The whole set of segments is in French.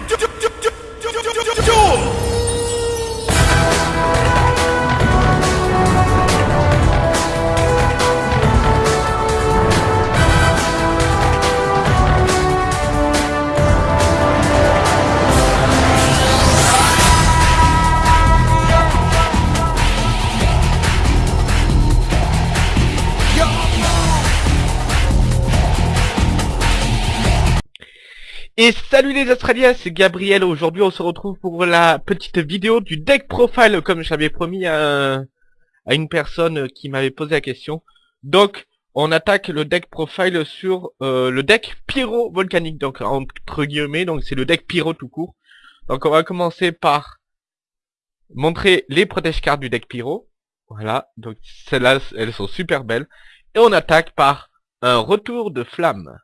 to do, do, do Et salut les Australiens, c'est Gabriel. Aujourd'hui, on se retrouve pour la petite vidéo du deck profile, comme j'avais promis à, une personne qui m'avait posé la question. Donc, on attaque le deck profile sur euh, le deck pyro volcanique, donc entre guillemets, donc c'est le deck pyro tout court. Donc, on va commencer par montrer les protège cartes du deck pyro. Voilà, donc celles-là, elles sont super belles. Et on attaque par un retour de flamme.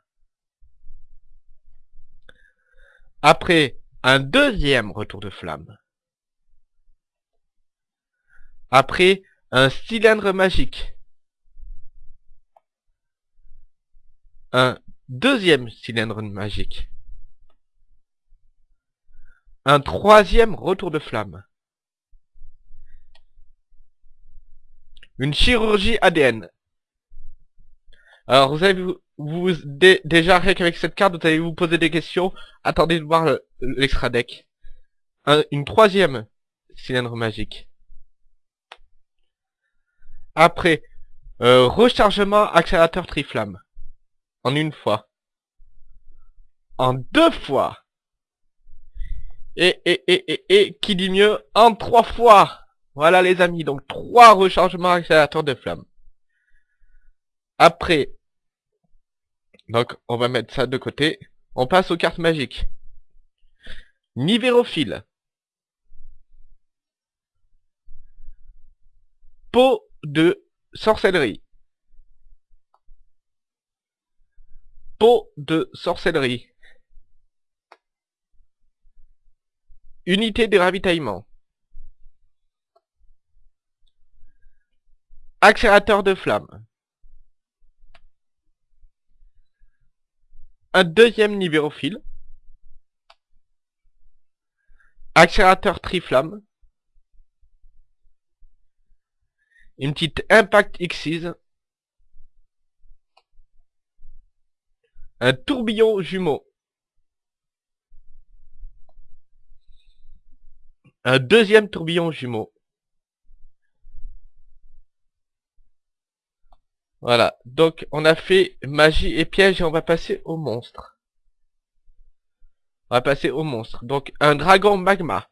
Après un deuxième retour de flamme. Après un cylindre magique. Un deuxième cylindre magique. Un troisième retour de flamme. Une chirurgie ADN. Alors vous avez vous déjà rien qu'avec cette carte, vous allez vous poser des questions. Attendez de voir l'extra deck. une troisième cylindre magique. Après, euh, rechargement accélérateur triflamme. En une fois. En deux fois. Et, et, et, et, et, qui dit mieux, en trois fois. Voilà les amis, donc trois rechargements accélérateurs de flamme. Après, donc, on va mettre ça de côté. On passe aux cartes magiques. Nivérophile. Pot de sorcellerie. Pot de sorcellerie. Unité de ravitaillement. Accélérateur de flamme. Un deuxième nivérophile, accélérateur triflamme, une petite impact Xyz, un tourbillon jumeau, un deuxième tourbillon jumeau, Voilà, donc on a fait magie et piège et on va passer au monstre. On va passer au monstre. Donc un dragon magma.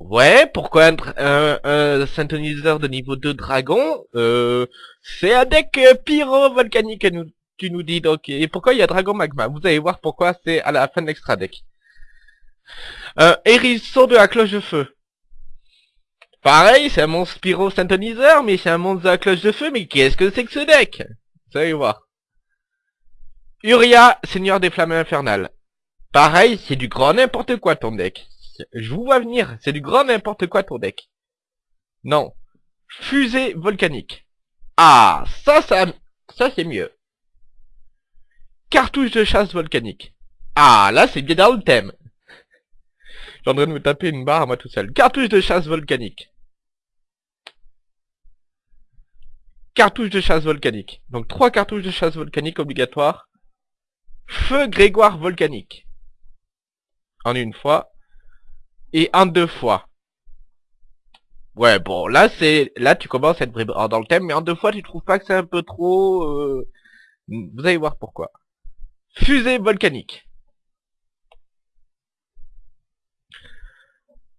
Ouais, pourquoi un, un, synthoniseur de niveau 2 dragon euh, C'est un deck euh, pyro-volcanique, tu nous dis. Donc, et pourquoi il y a dragon magma? Vous allez voir pourquoi c'est à la fin de l'extra deck. Euh, hérisson de la cloche de feu. Pareil, c'est un monstre pyro synthoniseur, mais c'est un monstre à cloche de feu, mais qu'est-ce que c'est que ce deck? Vous allez voir. Uria, seigneur des flammes infernales. Pareil, c'est du grand n'importe quoi ton deck. Je vous vois venir, c'est du grand n'importe quoi ton deck. Non. Fusée volcanique. Ah, ça, ça, ça c'est mieux. Cartouche de chasse volcanique. Ah, là c'est bien dans le thème. J'ai en train de me taper une barre moi tout seul. Cartouche de chasse volcanique. Cartouches de chasse volcanique. Donc trois cartouches de chasse volcanique obligatoires. Feu Grégoire volcanique. En une fois. Et en deux fois. Ouais, bon, là, c'est, là, tu commences à être dans le thème, mais en deux fois, tu trouves pas que c'est un peu trop, euh, Vous allez voir pourquoi. Fusée volcanique.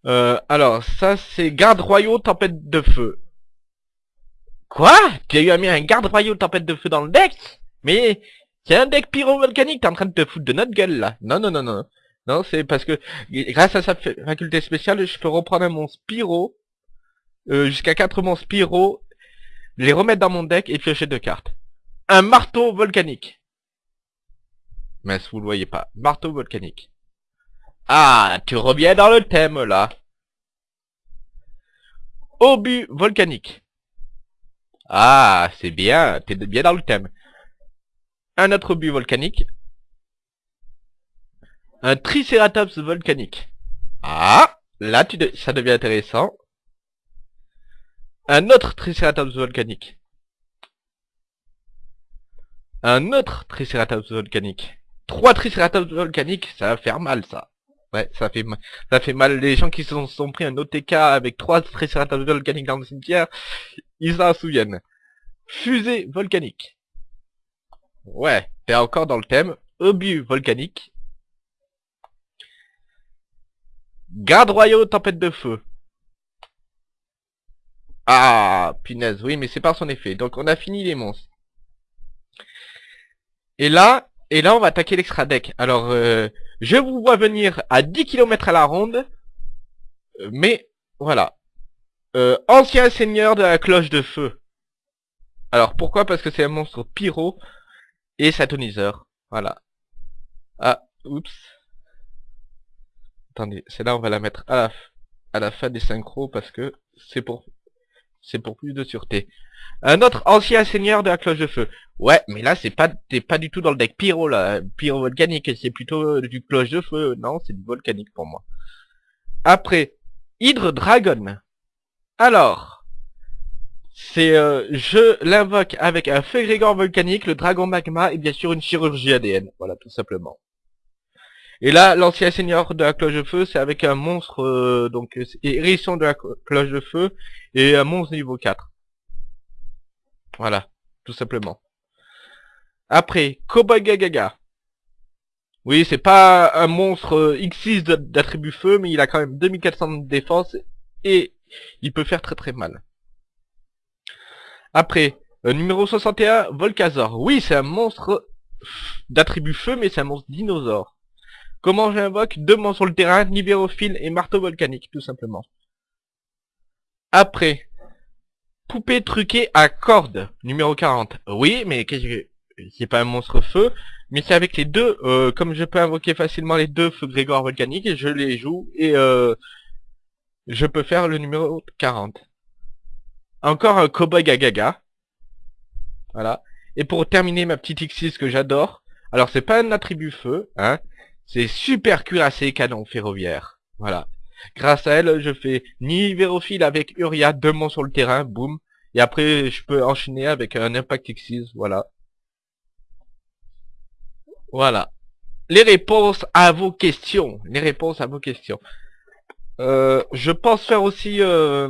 Euh, alors, ça, c'est garde royaux, tempête de feu. Quoi? Tu as eu mis un garde royaux tempête de feu dans le deck? Mais c'est un deck pyro-volcanique, t'es en train de te foutre de notre gueule là. Non, non, non, non. Non, c'est parce que grâce à sa faculté spéciale, je peux reprendre mon Spyro, euh, jusqu'à 4 mon Spyro, les remettre dans mon deck et piocher deux cartes. Un marteau volcanique. Mais vous le voyez pas. Marteau volcanique. Ah, tu reviens dans le thème là. Obus volcanique. Ah, c'est bien, t'es bien dans le thème. Un autre but volcanique. Un Triceratops volcanique. Ah, là tu de- ça devient intéressant. Un autre Triceratops volcanique. Un autre Triceratops volcanique. Trois Triceratops volcaniques, ça va faire mal ça. Ouais, ça fait mal. Ça fait mal. Les gens qui se sont pris un OTK avec trois Triceratops volcaniques dans le cimetière, ils s'en souviennent. Fusée volcanique. Ouais, t'es encore dans le thème. Obus volcanique. Garde royaux, tempête de feu. Ah, punaise, oui, mais c'est par son effet. Donc on a fini les monstres. Et là, et là on va attaquer l'extra deck. Alors, euh, je vous vois venir à 10 km à la ronde. Mais, voilà. Euh, ancien seigneur de la cloche de feu. Alors, pourquoi? Parce que c'est un monstre pyro et satoniseur. Voilà. Ah, oups. Attendez, c'est là on va la mettre à la, à la fin des synchros parce que c'est pour c'est pour plus de sûreté. Un autre ancien seigneur de la cloche de feu. Ouais, mais là c'est pas t'es pas du tout dans le deck pyro là, pyro volcanique, c'est plutôt du cloche de feu. Non, c'est du volcanique pour moi. Après, Hydre Dragon. Alors, c'est euh, je l'invoque avec un feu grégor volcanique, le dragon magma et bien sûr une chirurgie ADN. Voilà, tout simplement. Et là, l'ancien seigneur de la cloche de feu, c'est avec un monstre, euh, donc, hérisson de la clo- cloche de feu, et un monstre niveau 4. Voilà, tout simplement. Après, Cowboy Gagaga. Oui, c'est pas un monstre euh, X6 de- d'attribut feu, mais il a quand même 2400 de défense, et il peut faire très très mal. Après, euh, numéro 61, Volcazor. Oui, c'est un monstre d'attribut feu, mais c'est un monstre dinosaure. Comment j'invoque Deux monstres sur le terrain, Libérophile et Marteau Volcanique, tout simplement. Après, Poupée truquée à cordes, numéro 40. Oui, mais. C'est pas un monstre feu, mais c'est avec les deux, euh, comme je peux invoquer facilement les deux feux Grégor volcaniques, je les joue et euh, je peux faire le numéro 40. Encore un Cowboy Gagaga. Voilà. Et pour terminer ma petite X6 que j'adore, alors c'est pas un attribut feu, hein, c'est super cuirassé canon ferroviaire. Voilà. Grâce à elle, je fais Nivérophile avec Uria, deux monstres sur le terrain, boum. Et après, je peux enchaîner avec un Impact X6, voilà. Voilà. Les réponses à vos questions. Les réponses à vos questions. Euh, je pense faire aussi euh,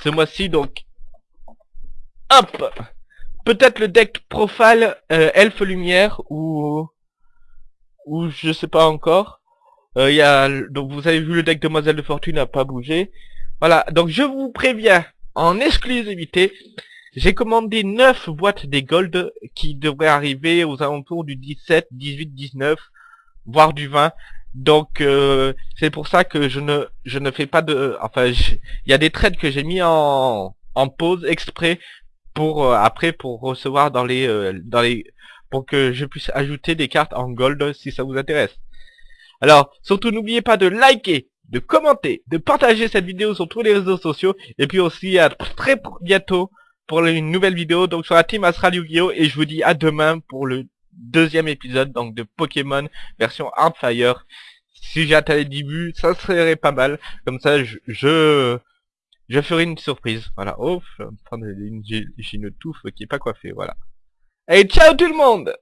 ce mois-ci, donc... Hop Peut-être le deck Profile euh, Elfe Lumière ou... Ou je sais pas encore. Euh, il y a, donc vous avez vu le deck Demoiselle de Fortune n'a pas bougé. Voilà, donc je vous préviens, en exclusivité, j'ai commandé 9 boîtes des Gold qui devraient arriver aux alentours du 17, 18, 19, voire du 20. Donc euh, c'est pour ça que je ne je ne fais pas de enfin il y a des trades que j'ai mis en en pause exprès pour euh, après pour recevoir dans les euh, dans les pour que je puisse ajouter des cartes en gold si ça vous intéresse. Alors, surtout n'oubliez pas de liker, de commenter, de partager cette vidéo sur tous les réseaux sociaux, et puis aussi à très bientôt pour une nouvelle vidéo, donc sur la team Astral Yu-Gi-Oh! Et je vous dis à demain pour le deuxième épisode, donc de Pokémon version Hardfire. Si j'ai atteint les 10 buts, ça serait pas mal. Comme ça, je, je, ferai une surprise. Voilà. Oh, j'ai une touffe qui est pas coiffée, voilà. Et ciao tout le monde